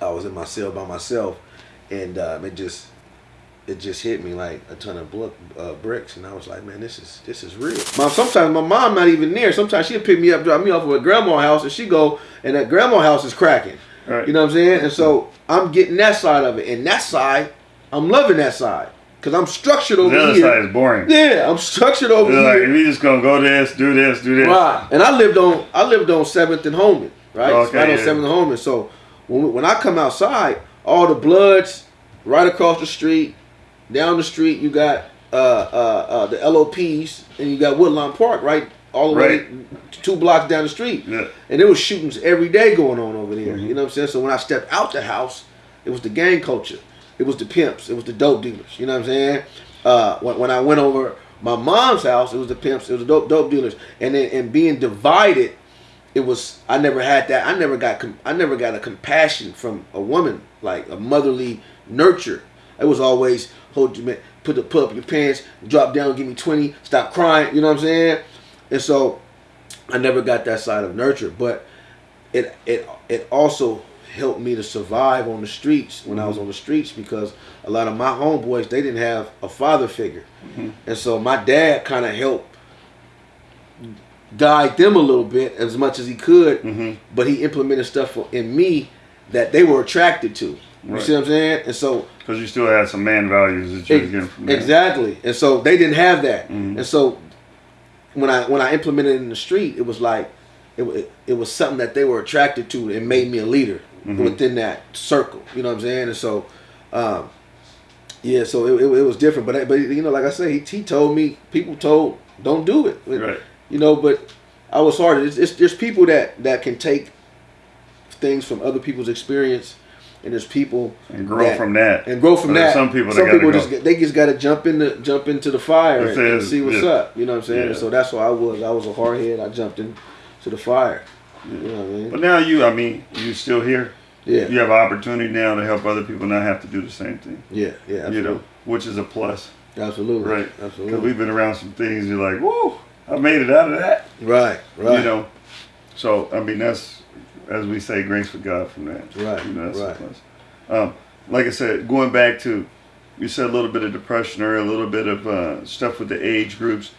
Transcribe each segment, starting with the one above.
I was in my cell by myself, and um, it just it just hit me like a ton of bl- uh, bricks, and I was like, man, this is this is real. Mom, sometimes my mom not even there. Sometimes she'll pick me up, drop me off at grandma's house, and she go, and that grandma house is cracking. Right. You know what I'm saying? And so I'm getting that side of it, and that side, I'm loving that side because I'm structured over The other here. side is boring. Yeah, I'm structured over They're like, here. we just gonna go this, do this, do this. Right. And I lived on I lived on Seventh and Holman, right? Okay, right on yeah. Seventh and Holman. So when when I come outside, all the bloods right across the street, down the street, you got uh, uh, uh, the LOPs, and you got Woodlawn Park right all the way two blocks down the street. Yeah. And there was shootings every day going on over there. Mm-hmm. You know what I'm saying? So when I stepped out the house, it was the gang culture. It was the pimps. It was the dope dealers. You know what I'm saying? Uh, when, when I went over my mom's house, it was the pimps. It was the dope dope dealers. And then and being divided, it was I never had that. I never got I never got a compassion from a woman like a motherly nurture. It was always hold you man, put the put up your pants, drop down, give me twenty, stop crying. You know what I'm saying? And so I never got that side of nurture, but it it it also helped me to survive on the streets when I was mm-hmm. on the streets because a lot of my homeboys they didn't have a father figure, mm-hmm. and so my dad kind of helped guide them a little bit as much as he could, Mhm. but he implemented stuff in me that they were attracted to. You Right. see what I'm saying? And so Because you still had some man values that you were Ex- getting from there. Exactly. And so they didn't have that. Mhm. And so when I when I implemented it in the street, it was like it, wa- it was something that they were attracted to and made me a leader Mhm. within that circle. You know what I'm saying? And so um, yeah, so it, it, it was different. But I- but you know, like I say, he, he told me people told don't do it. Right. You know, but I was hard. It's, it's there's people that that can take things from other people's experience, and there's people And grow that- from that. and grow from that. some people some people just they just got to jump in the jump into the fire and, and see what's yeah. up. You know what I'm saying? Yeah. so that's what I was. I was a hard head. I jumped in to the fire. You know what I mean? But now you, I mean, you still here. yeah, You have an opportunity now to help other people not have to do the same thing. yeah, yeah. You know, which is a plus, absolutely, right? Absolutely. Because absolutely. we've been around some things. You're like, whoa, I made it out of that. right, right. You know. So I mean, that's as we say, grace for God from that. Right, You know, right. Um, like I said, going back to, you said a little bit of depression or a little bit of uh, stuff with the age groups.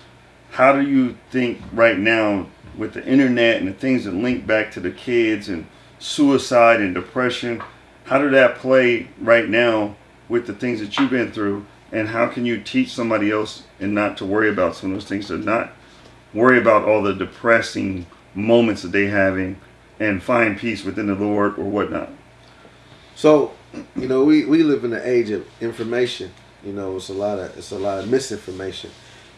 How do you think right now with the internet and the things that link back to the kids and suicide and depression? How did that play right now with the things that you've been through? And how can you teach somebody else and not to worry about some of those things, to not worry about all the depressing moments that they having and find peace within the Lord or whatnot? So, you know, we, we live in the age of information. You know, it's a lot of it's a lot of misinformation.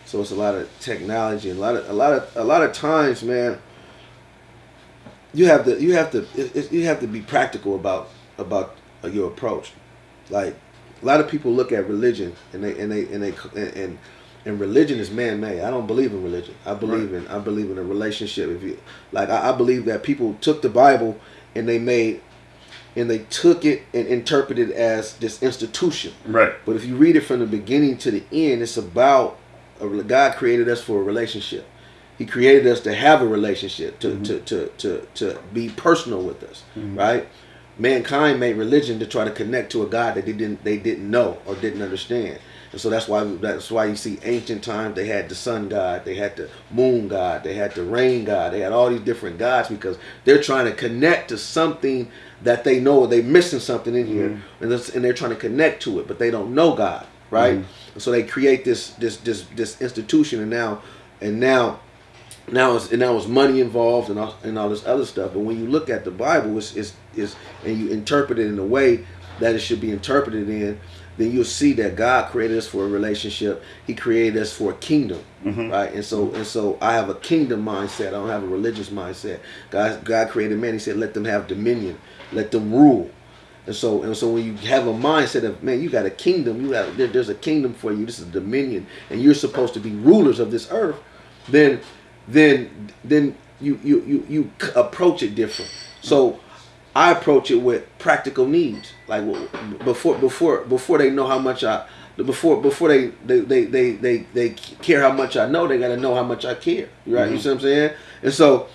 So it's a lot of technology and a lot of a lot of a lot of times, man. You have to you have to you have to be practical about about your approach. Like a lot of people look at religion and they and they and they and and, and religion is man made. I don't believe in religion. I believe in I believe in a relationship. If you like, I, I believe that people took the Bible and they made and they took it and interpreted it as this institution. Right. But if you read it from the beginning to the end, it's about a, God created us for a relationship. He created us to have a relationship, to mm-hmm. to, to, to, to be personal with us, mm-hmm. right? Mankind made religion to try to connect to a God that they didn't they didn't know or didn't understand. And so that's why that's why you see ancient times they had the sun god, they had the moon god, they had the rain god, they had all these different gods because they're trying to connect to something that they know they're missing something in here, mm-hmm. and, that's, and they're trying to connect to it, but they don't know God, right? Mm-hmm. And so they create this this this this institution, and now and now now it's and now it's money involved and all, and all this other stuff. But when you look at the Bible, it's, it's, it's and you interpret it in the way that it should be interpreted in, then you'll see that God created us for a relationship. He created us for a kingdom, mm-hmm. right? And so and so I have a kingdom mindset. I don't have a religious mindset. God God created man. He said, let them have dominion, let them rule. And so and so when you have a mindset of man, you got a kingdom. You have there, there's a kingdom for you. This is dominion, and you're supposed to be rulers of this earth. Then then then you you you you approach it different. So I approach it with practical needs. Like before before before they know how much I before before they they they they they, they care how much I know, they got to know how much I care. Right? You see what I'm saying? And so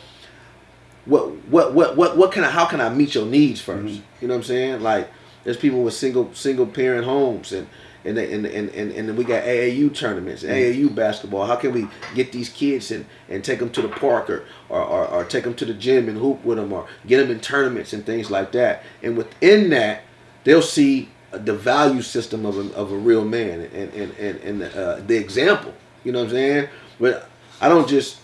what what what what what can I how can I meet your needs 1st Mhm. You know what I'm saying? Like there's people with single single parent homes and and and, and, and and then we got AAU tournaments, AAU basketball. How can we get these kids and, and take them to the park or, or, or, or take them to the gym and hoop with them or get them in tournaments and things like that? And within that, they'll see the value system of a, of a real man and and and, and uh, the example. You know what I'm saying? But I don't just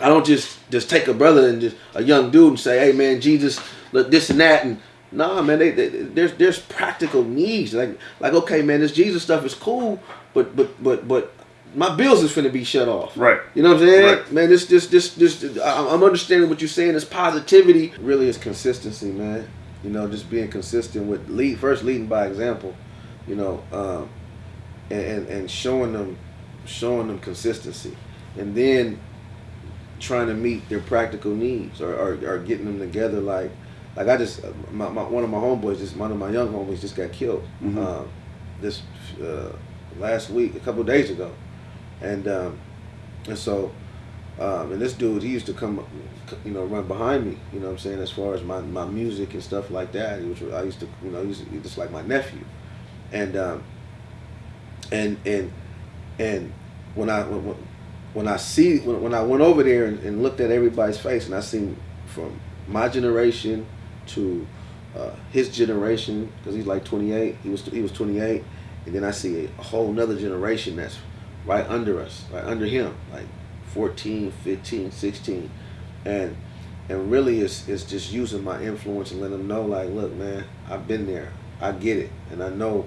I don't just just take a brother and just a young dude and say, "Hey man, Jesus, look this and that," and nah, man, they, they, there's there's practical needs. Like like okay, man, this Jesus stuff is cool, but but but but my bills is finna be shut off. Right. You know what I'm saying, Right. man? This this this this I- I'm understanding what you're saying. This positivity really is consistency, man. You know, just being consistent with lead first leading by example. You know, um, and, and and showing them showing them consistency, and then trying to meet their practical needs or, or, or getting them together like like I just my, my one of my homeboys just one of my young homies just got killed Mhm. um, this uh, last week a couple of days ago and um, and so um, and this dude he used to come you know run behind me you know what I'm saying as far as my, my music and stuff like that he was I used to you know he was just like my nephew and um, and and and when I when, when- when I see when, when I went over there and, and looked at everybody's face and I seen from my generation to uh, his generation because he's like 28 he was he was 28 and then I see a whole nother generation that's right under us right under him like 14 15 16 and and really it's, it's just using my influence and letting them know like look man I've been there I get it and I know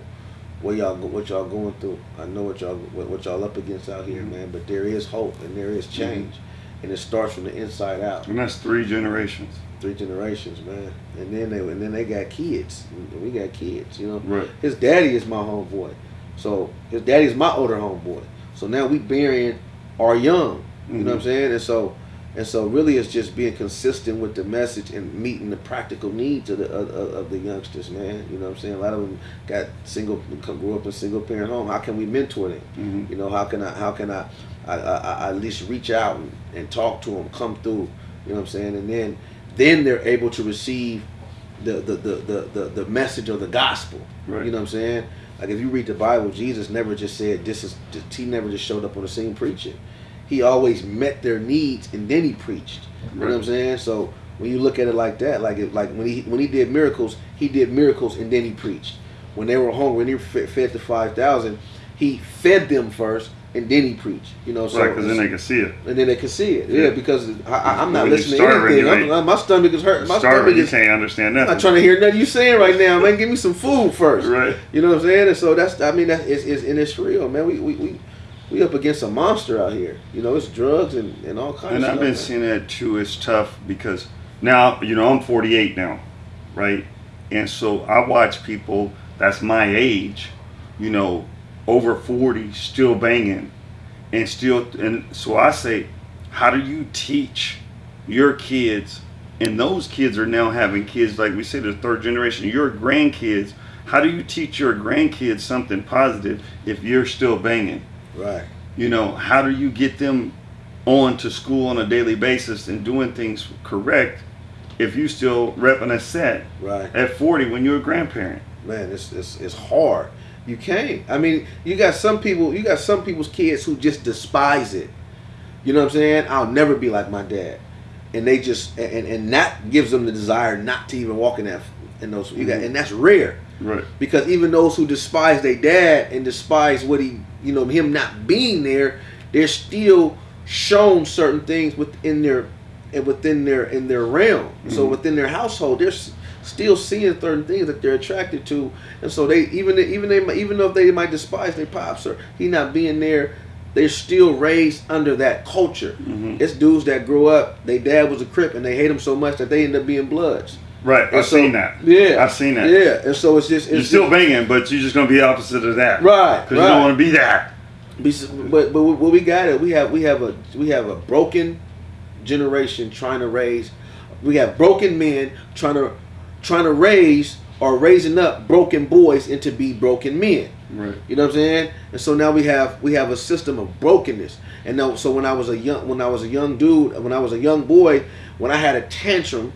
what y'all what y'all going through. I know what y'all what, what y'all up against out here, man. But there is hope and there is change, and it starts from the inside out. And that's three generations. Three generations, man. And then they and then they got kids. We got kids, you know. Right. His daddy is my homeboy, so his daddy's my older homeboy. So now we burying our young. You know what I'm saying? And so and so really it's just being consistent with the message and meeting the practical needs of the of, of the youngsters, man. You know what I'm saying? A lot of them got single grew up in single parent home. How can we mentor them? Mhm. You know, how can I how can I I, I, I at least reach out and, and talk to them, come through, you know what I'm saying? And then then they're able to receive the the, the, the, the, the message of the gospel. Right. You know what I'm saying? Like if you read the Bible, Jesus never just said this is he never just showed up on the scene preaching. He always met their needs and then he preached. You know what I'm saying? So when you look at it like that, like it, like when he when he did miracles, he did miracles and then he preached. When they were hungry, when he fed, fed the five thousand, he fed them first and then he preached. You know, so right, because then they can see it. and then they can see it. Yeah, Yeah. because I, I, I'm not listening to anything. I'm, my stomach is hurt. My stomach you is. can't understand I'm not trying to hear nothing you saying right now, man. Give me some food first. Right. You know what I'm saying? And so that's. I mean, that is, is and it's real, man. We we. we we up against a monster out here. You know, it's drugs and, and all kinds And of I've stuff. been seeing that too. It's tough because now, you know, I'm 48 now, right? And so I watch people that's my age, you know, over 40, still banging, and still. And so I say, how do you teach your kids? And those kids are now having kids, like we say, the third generation. Your grandkids. How do you teach your grandkids something positive if you're still banging? right. you know how do you get them on to school on a daily basis and doing things correct if you still repping a set Right. at 40 when you're a grandparent man, it's, it's it's hard. You can't. I mean, you got some people. You got some people's kids who just despise it. You know what I'm saying? I'll never be like my dad, and they just and and that gives them the desire not to even walk in that in those. You got Mhm. and that's rare right because even those who despise their dad and despise what he you know him not being there, they're still shown certain things within their and within their in their realm. So Mhm. within their household, they're s- still seeing certain things that they're attracted to, and so they even even they even though they might despise their pops or he not being there, they're still raised under that culture. Mhm. It's dudes that grow up, their dad was a crip, and they hate him so much that they end up being bloods. right And i've so- seen that Yeah, i've seen that Yeah, and so it's just it's you're just- still banging but you're just going to be opposite of that Right, because you don't want to be that But but what we got it. We have we have a we have a broken generation trying to raise. We have broken men trying to trying to raise or raising up broken boys into be broken men. Right. You know what I'm saying? And so now we have we have a system of brokenness. And now, so when I was a young when I was a young dude, when I was a young boy, when I had a tantrum,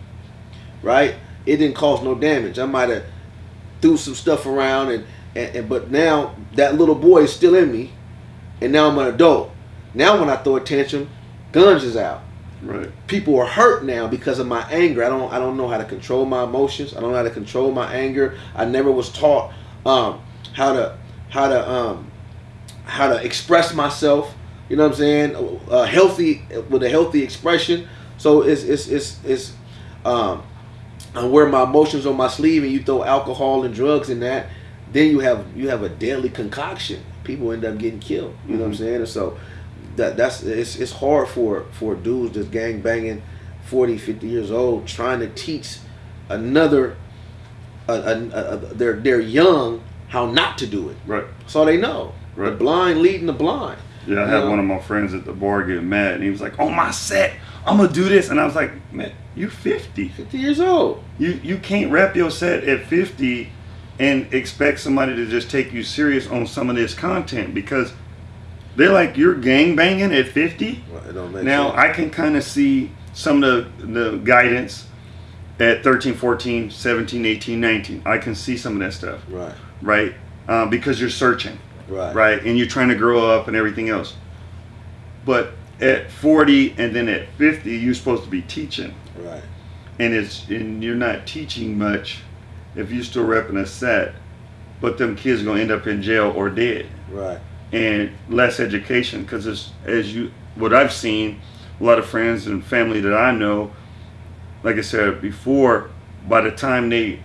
right, it didn't cause no damage. I might have threw some stuff around, and, and, and but now that little boy is still in me, and now I'm an adult. Now when I throw a tantrum, guns is out. Right. People are hurt now because of my anger. I don't I don't know how to control my emotions. I don't know how to control my anger. I never was taught um, how to how to um, how to express myself. You know what I'm saying? A healthy with a healthy expression. So it's it's it's it's um, I wear my emotions on my sleeve, and you throw alcohol and drugs in that. Then you have you have a deadly concoction. People end up getting killed. You know what I'm saying? And so that that's it's it's hard for for dudes just gang banging, 40, 50 years old, trying to teach another. A, a, a, they're they're young how not to do it. Right. so they know. right. The blind leading the blind. Yeah, I had know? one of my friends at the bar getting mad, and he was like, "On my set, I'm gonna do this," and I was like, "Man, you're 50. 50 years old. You you can't rap your set at 50 and expect somebody to just take you serious on some of this content because they're like you're gang banging at 50. Well, it don't make Now sense. I can kind of see some of the the guidance at 13, 14, 17, 18, 19. I can see some of that stuff, right, right? Um, because you're searching right, right? And you're trying to grow up and everything else. But at 40 and then at 50, you're supposed to be teaching, right, and it's and you're not teaching much if you're still repping a set. But them kids gonna end up in jail or dead, right, and less education because it's as you what I've seen, a lot of friends and family that I know, like I said before, by the time they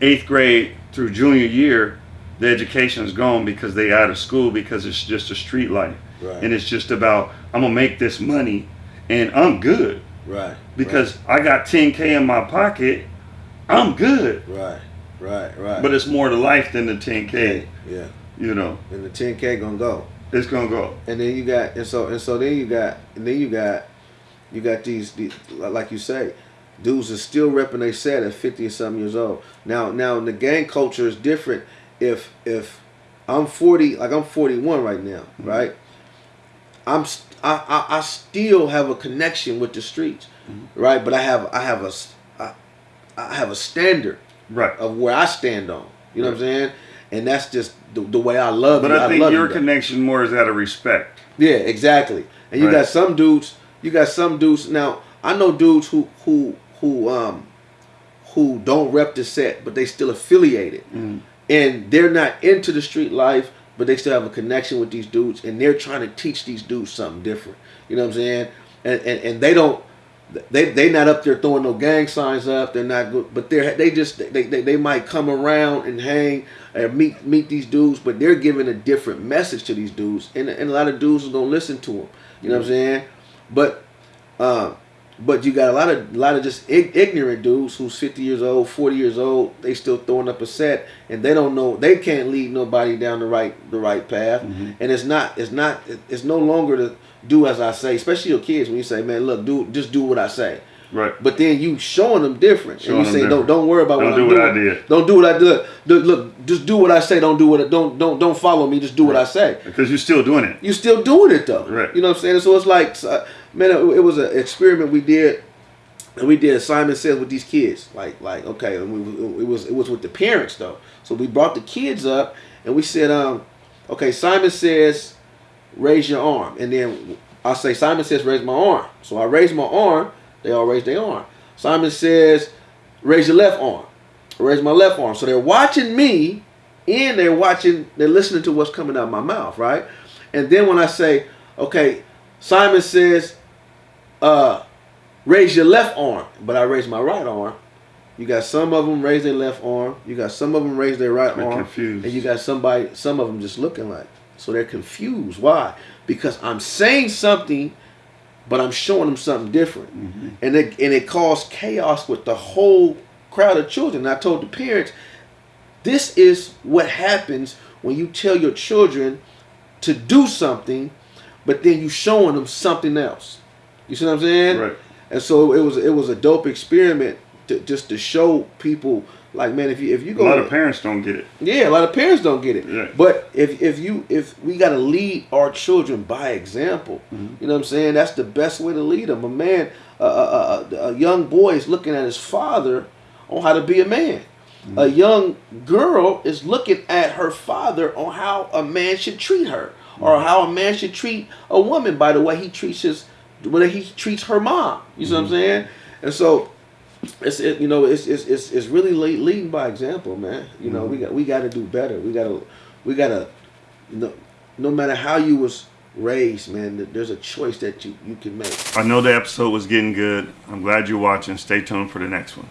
eighth grade through junior year, the education is gone because they out of school because it's just a street life. right, And it's just about I'm gonna make this money and I'm good. right, Because I got 10K in my pocket, I'm good. right, right, right. But it's more to life than the 10K, okay, yeah, you know. and the 10k gonna go. It's gonna go. and then you got and so and so then you got and then you got you got these, these like you say dudes are still repping they set at 50 or something years old now now the gang culture is different if if i'm 40 like i'm 41 right now mm-hmm. right i'm st- I, I i still have a connection with the streets mm-hmm. right but i have i have a I, I have a standard Right. of where i stand on you know what i'm saying and that's just the, the way i love But you. I think your you. connection more is out of respect. Yeah, exactly. And you Right. got some dudes. You got some dudes. Now I know dudes who who who um who don't rep the set, but they still affiliated, Mm. and they're not into the street life, but they still have a connection with these dudes, and they're trying to teach these dudes something different. You know what I'm saying? And and, and they don't. They they not up there throwing no gang signs up. They're not good, but they're they just they, they, they might come around and hang and meet meet these dudes, but they're giving a different message to these dudes, and, and a lot of dudes are gonna listen to them. You know what I'm saying? But uh, but you got a lot of a lot of just ig- ignorant dudes who's 50 years old, 40 years old. They still throwing up a set, and they don't know they can't lead nobody down the right the right path. Mm-hmm. And it's not it's not it's no longer to do as I say, especially your kids when you say, man, look, do just do what I say. Right. But then you showing them different, Showing and you say, don't don't worry about Don't what do I'm what I did. Don't do what I do. Look, look, just do what I say. Don't do what I, don't don't don't follow me. Just do what I say. Because you're still doing it. You're still doing it though. Right. You know what I'm saying? So it's like, uh, man, it, it was an experiment we did, and we did Simon Says with these kids. Like like okay, and we, it was it was with the parents though. So we brought the kids up, and we said, um, okay, Simon says, raise your arm, and then I say Simon says raise my arm. So I raise my arm. They all raise their arm. Simon says, raise your left arm. Raise my left arm. So they're watching me, and they're watching, they're listening to what's coming out of my mouth, right? And then when I say, okay, Simon says, uh, raise your left arm, but I raise my right arm. You got some of them raise their left arm. You got some of them raise their right They're arm. confused. And you got somebody, some of them just looking like. So they're confused. Why? Because I'm saying something, but I'm showing them something different. Mm-hmm. And it and it caused chaos with the whole crowd of children. And I told the parents, this is what happens when you tell your children to do something, but then you showing them something else. You see what I'm saying? Right. And so it was it was a dope experiment to, just to show people Like man, if you if you go A lot of parents don't get it. yeah, a lot of parents don't get it. Yeah. But if if you if we got to lead our children by example, Mm-hmm. you know what I'm saying? That's the best way to lead them. A man, a, a, a, a young boy is looking at his father on how to be a man. Mm-hmm. A young girl is looking at her father on how a man should treat her, or Mm-hmm. how a man should treat a woman by the way he treats his, the way he treats her mom. You see what I'm saying? And so it's it, you know it's it's it's, it's really le- leading by example, man. You know we mm-hmm. got we got to do better. We got to we got to no, no matter how you was raised, man. There's a choice that you you can make. I know the episode was getting good. I'm glad you're watching. Stay tuned for the next one.